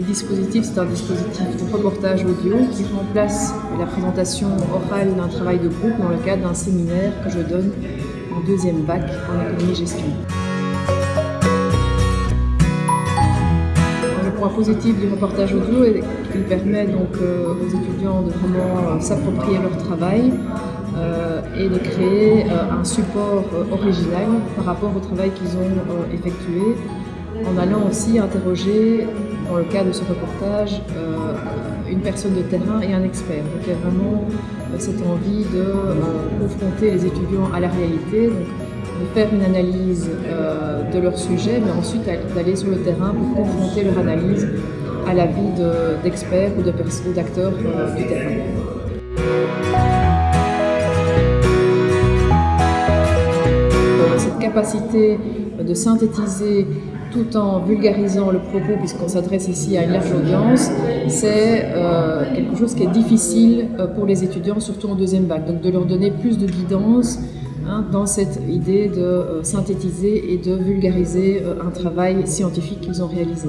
dispositif, c'est un dispositif de reportage audio qui remplace la présentation orale d'un travail de groupe dans le cadre d'un séminaire que je donne en deuxième bac en économie-gestion. Le point positif du reportage audio est qu'il permet donc euh, aux étudiants de vraiment euh, s'approprier leur travail euh, et de créer un support original par rapport au travail qu'ils ont effectué en allant aussi interroger, dans le cadre de ce reportage, une personne de terrain et un expert. Donc il y a vraiment cette envie de confronter les étudiants à la réalité, de faire une analyse de leur sujet, mais ensuite d'aller sur le terrain pour confronter leur analyse à la vie d'experts ou d'acteurs euh, du terrain. Euh, cette capacité de synthétiser tout en vulgarisant le propos, puisqu'on s'adresse ici à une large audience, c'est euh, quelque chose qui est difficile pour les étudiants, surtout en deuxième bac. Donc de leur donner plus de guidance hein, dans cette idée de synthétiser et de vulgariser un travail scientifique qu'ils ont réalisé.